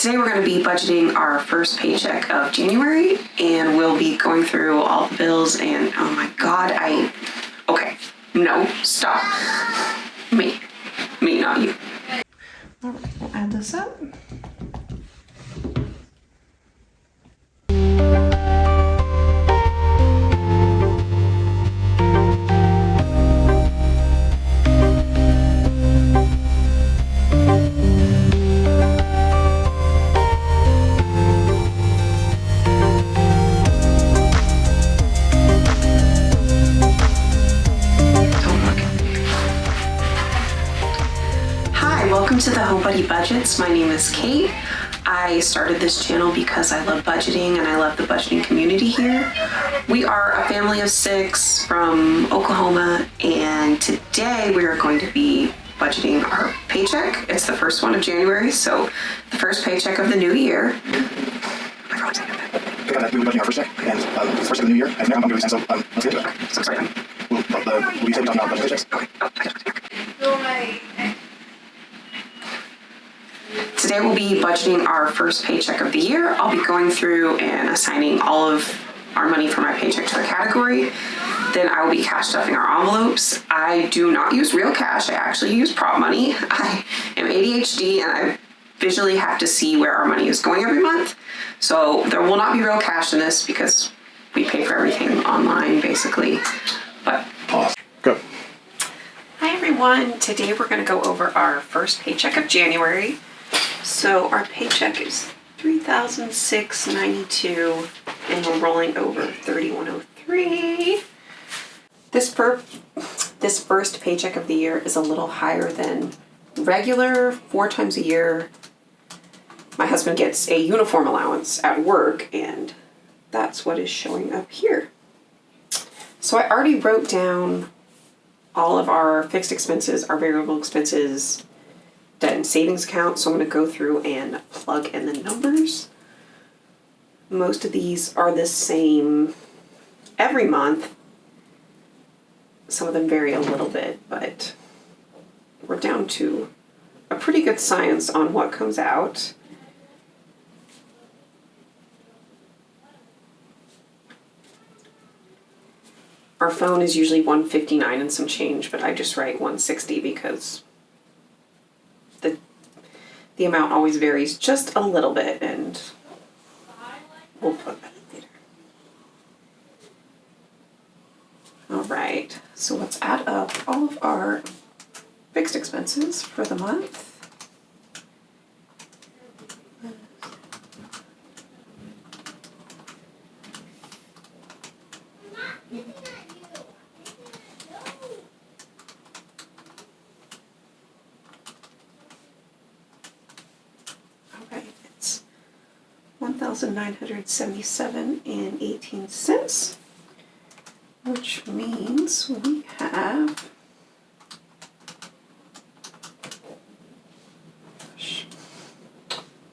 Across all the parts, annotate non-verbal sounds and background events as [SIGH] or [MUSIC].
Today we're going to be budgeting our first paycheck of January and we'll be going through all the bills and oh my god, I. Okay, no, stop. Me. Me, not you. Alright, we'll add this up. Buddy Budgets. My name is Kate. I started this channel because I love budgeting and I love the budgeting community here. We are a family of six from Oklahoma and today we are going to be budgeting our paycheck. It's the first one of January, so the first paycheck of the new year. My phone's not that. Pick on that, we were budgeting our first check, and um, it's the first of the new year, and now I'm doing so um, let's get to it. So exciting. We'll, uh, we said we talked about budget paychecks. Okay. Oh, I got it. Today we'll be budgeting our first paycheck of the year. I'll be going through and assigning all of our money from my paycheck to a category. Then I will be cash stuffing our envelopes. I do not use real cash. I actually use prop money. [LAUGHS] I am ADHD and I visually have to see where our money is going every month. So there will not be real cash in this because we pay for everything online basically. But Pause. Go. Hi everyone, today we're gonna go over our first paycheck of January. So our paycheck is three thousand six ninety-two and we're rolling over thirty-one oh three. This per, this first paycheck of the year is a little higher than regular, four times a year. My husband gets a uniform allowance at work and that's what is showing up here. So I already wrote down all of our fixed expenses, our variable expenses, debt and savings account. So I'm going to go through and plug in the numbers. Most of these are the same every month. Some of them vary a little bit, but we're down to a pretty good science on what comes out. Our phone is usually 159 and some change, but I just write 160 because the amount always varies just a little bit and we'll put that in later. All right, so let's add up all of our fixed expenses for the month. 77 and 18 cents, which means we have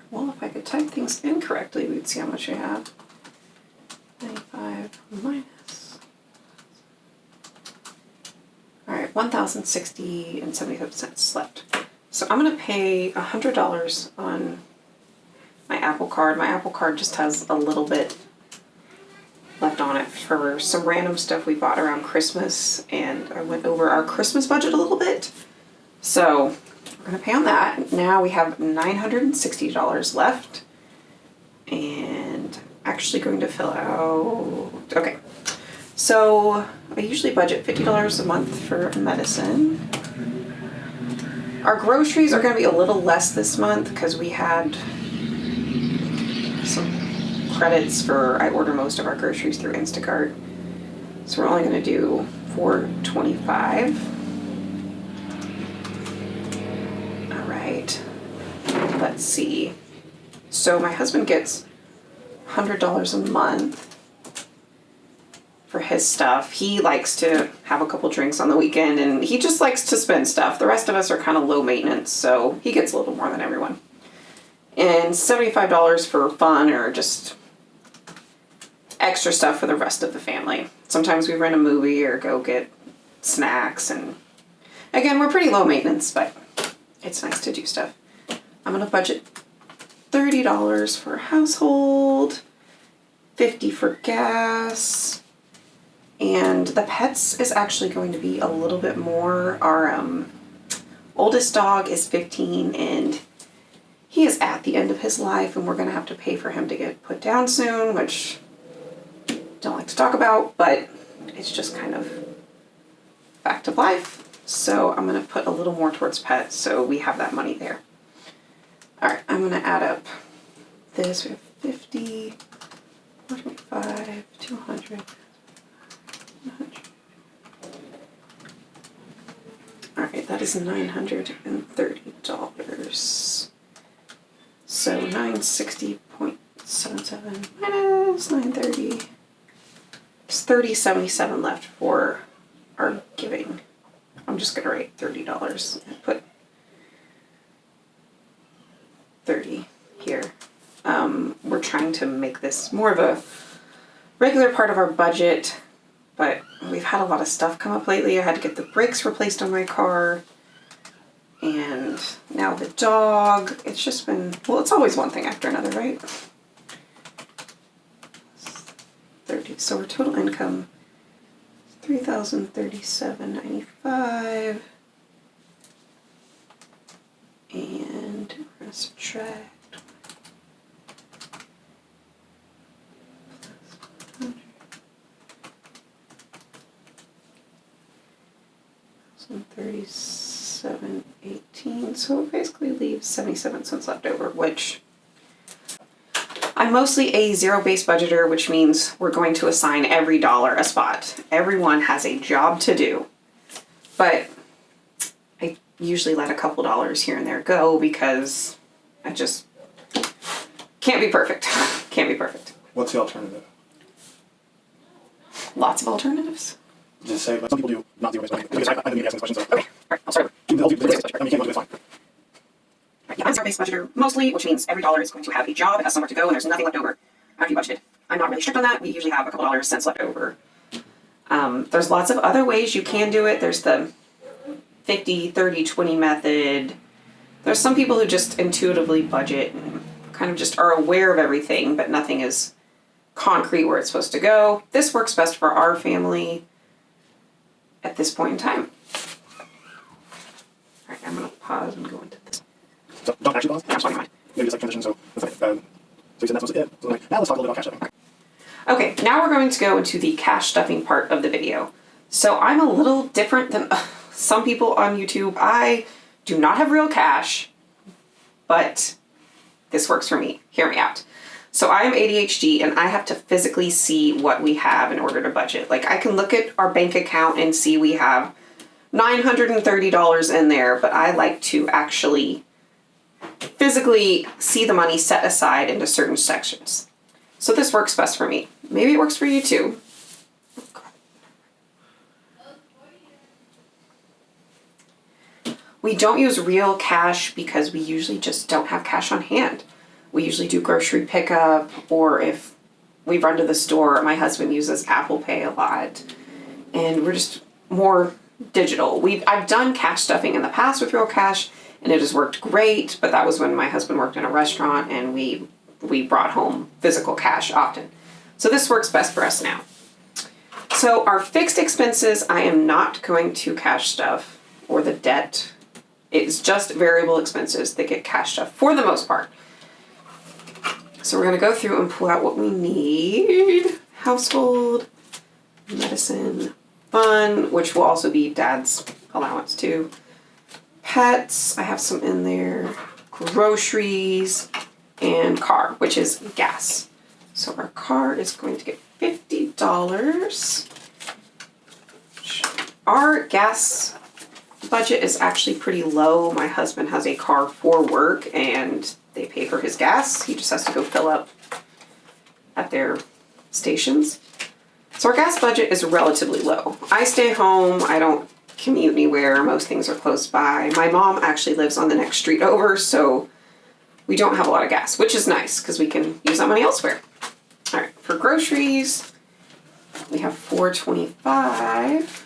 well, if I could type things incorrectly, we'd see how much I have. 95 minus. All right, 1,060 and seventy-five cents left. So I'm going to pay $100 on Apple Card. My Apple Card just has a little bit left on it for some random stuff we bought around Christmas, and I went over our Christmas budget a little bit. So we're gonna pay on that. Now we have nine hundred and sixty dollars left, and actually going to fill out. Okay, so I usually budget fifty dollars a month for medicine. Our groceries are to be a little less this month because we had some credits for I order most of our groceries through Instacart. So we're only going to do 425. All right. Let's see. So my husband gets $100 a month for his stuff. He likes to have a couple drinks on the weekend and he just likes to spend stuff. The rest of us are kind of low maintenance, so he gets a little more than everyone. And $75 for fun or just extra stuff for the rest of the family. Sometimes we rent a movie or go get snacks and again, we're pretty low maintenance, but it's nice to do stuff. I'm gonna budget thirty dollars for household, fifty for gas, and the pets is actually going to be a little bit more. Our um, oldest dog is fifteen, and he is at the end of his life and we're going to have to pay for him to get put down soon, which don't like to talk about, but it's just kind of fact of life. So I'm going to put a little more towards pet so we have that money there. All right, I'm going to add up this. We have 50, 45, 200, 100. All right, that is $930. So nine sixty point seven seven minus nine thirty. It's thirty seventy seven left for our giving. I'm just gonna write thirty dollars and put thirty here. Um, we're trying to make this more of a regular part of our budget, but we've had a lot of stuff come up lately. I had to get the brakes replaced on my car. And now the dog. It's just been well, it's always one thing after another, right? 30. So our total income three thousand thirty-seven ninety-five. And we're gonna subtract. 15. So it basically leaves 77 cents left over, which I'm mostly a zero-based budgeter, which means we're going to assign every dollar a spot. Everyone has a job to do, but I usually let a couple dollars here and there go because I just can't be perfect. [LAUGHS] can't be perfect. What's the alternative? Lots of alternatives. Just say, but some people do not based budgeting. Because I, I know you asking this question, so. Okay, all right, I'll start. You can help you with this, I mean, you can't go do it, it's fine. Right, yeah, I'm zero-based budgeter mostly, which means every dollar is going to have a job, it has somewhere to go, and there's nothing left over after you budgeted. I'm not really strict on that. We usually have a couple dollars cents left over. Um, there's lots of other ways you can do it. There's the 50, 30, 20 method. There's some people who just intuitively budget and kind of just are aware of everything, but nothing is concrete where it's supposed to go. This works best for our family at this point in time. All right, I'm gonna pause and go into this. So, don't actually pause. That's fine, fine. Maybe it's like transition, so, that's fine. Um, so you said that's supposed it. So, like, now let's talk a little bit about cash stuffing. Okay, now we're going to go into the cash stuffing part of the video. So I'm a little different than [LAUGHS] some people on YouTube. I do not have real cash, but this works for me. Hear me out. So I am ADHD and I have to physically see what we have in order to budget. Like I can look at our bank account and see we have $930 in there, but I like to actually physically see the money set aside into certain sections. So this works best for me. Maybe it works for you too. We don't use real cash because we usually just don't have cash on hand. We usually do grocery pickup or if we run to the store, my husband uses Apple Pay a lot. And we're just more digital. We've I've done cash stuffing in the past with real cash and it has worked great, but that was when my husband worked in a restaurant and we we brought home physical cash often. So this works best for us now. So our fixed expenses, I am not going to cash stuff or the debt. It's just variable expenses that get cashed stuff for the most part. So we're gonna go through and pull out what we need. Household, medicine, fun, which will also be dad's allowance too. Pets, I have some in there. Groceries, and car, which is gas. So our car is going to get fifty dollars. Our gas budget is actually pretty low. My husband has a car for work and they pay for his gas. He just has to go fill up at their stations. So our gas budget is relatively low. I stay home, I don't commute anywhere, most things are close by. My mom actually lives on the next street over, so we don't have a lot of gas, which is nice because we can use that money elsewhere. All right, for groceries, we have 425.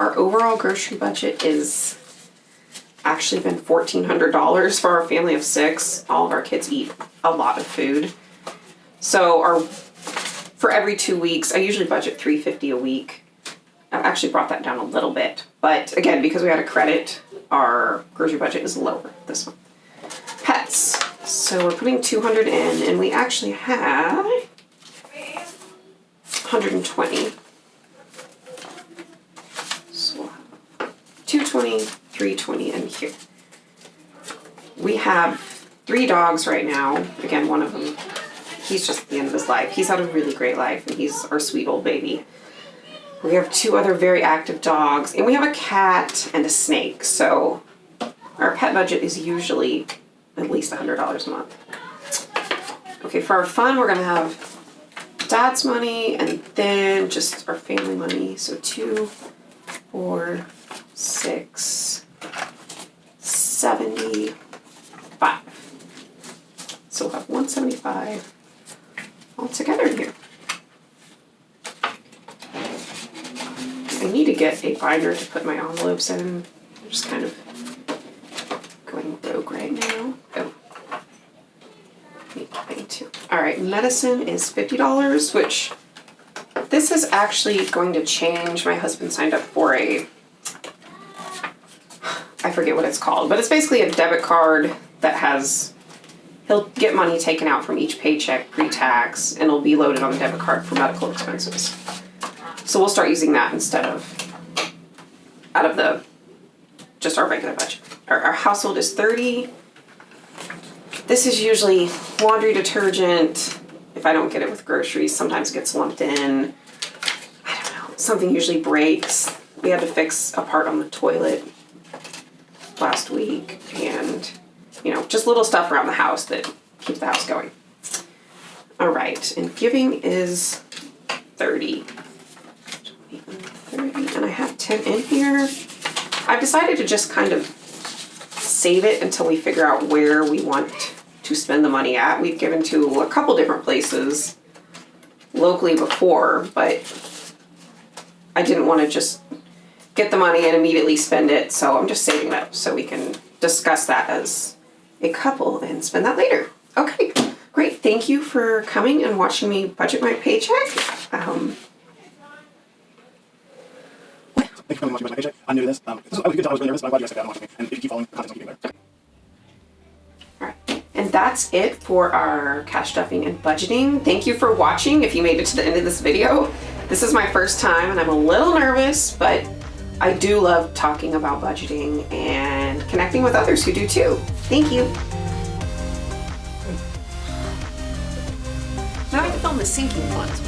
Our overall grocery budget is actually been $1,400 for our family of six. All of our kids eat a lot of food. So our for every two weeks, I usually budget 350 a week. I've actually brought that down a little bit. But again, because we had a credit, our grocery budget is lower this month. Pets. So we're putting 200 in and we actually have 120. 220, 320 in here. We have three dogs right now. Again, one of them, he's just at the end of his life. He's had a really great life, and he's our sweet old baby. We have two other very active dogs, and we have a cat and a snake. So our pet budget is usually at least $100 a month. Okay, for our fun, we're gonna have dad's money and then just our family money. So two, four, six, seventy-five. So we'll have one seventy-five all together here. I need to get a binder to put my envelopes in. I'm just kind of going rogue right now. Oh. Need thing too. All right, medicine is fifty dollars, which this is actually going to change. My husband signed up for a I forget what it's called, but it's basically a debit card that has he'll get money taken out from each paycheck pre-tax and it'll be loaded on the debit card for medical expenses. So we'll start using that instead of out of the just our regular budget. Our, our household is 30. This is usually laundry detergent. If I don't get it with groceries, sometimes it gets lumped in. I don't know. Something usually breaks. We had to fix a part on the toilet last week and you know, just little stuff around the house that keeps the house going. All right, and giving is 30. 30, and I have 10 in here. I've decided to just kind of save it until we figure out where we want to spend the money at. We've given to a couple different places locally before, but I didn't want to just get the money and immediately spend it, so I'm just saving it up so we can discuss that as a couple and spend that later. Okay, great. Thank you for coming and watching me budget my paycheck. Um, Thank you for watching my paycheck. I'm new to this. Um, this was, I was good. I was really nervous, but I'm glad you guys out and me. And if you keep following, the content's gonna keep getting better. And that's it for our cash stuffing and budgeting. Thank you for watching if you made it to the end of this video. This is my first time and I'm a little nervous, but I do love talking about budgeting and connecting with others who do too. Thank you. Now I can film the sinking ones.